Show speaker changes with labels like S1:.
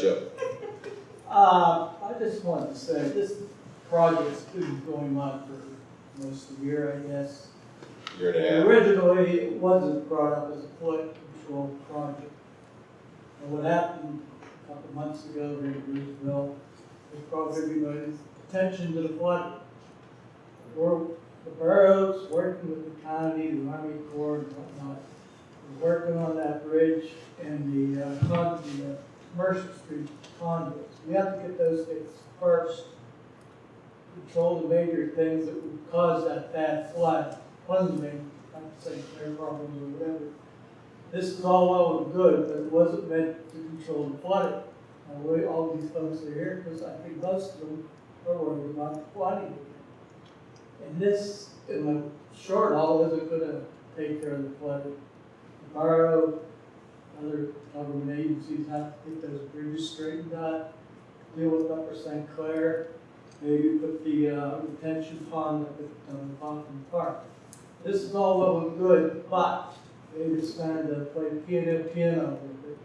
S1: Joe.
S2: Uh, I just wanted to say, this project's been going on for most of the year, I guess.
S1: Year and a half.
S2: Originally, it wasn't brought up as a flood control project. And what happened a couple months ago here in Bridgeville, was brought everybody's attention to the flood. The boroughs, working with the county, the Army Corps and whatnot, we're working on that bridge and the, uh, con, the, uh, Conduits. We have to get those things first. Control the major things that would cause that bad flood, plunging, not to say air problems or whatever. This is all well and good, but it wasn't meant to control the flooding. And we, all these folks are here, because I think most of them are worried about the flooding. And this, in the short haul, isn't gonna uh, take care of the flooding. Borough, other government agencies have to get those bridges straightened out, deal with Upper St. Clair, maybe put the uh, retention pond up at um, Hoffman Park. This is all well and good, but maybe time to play piano, piano with it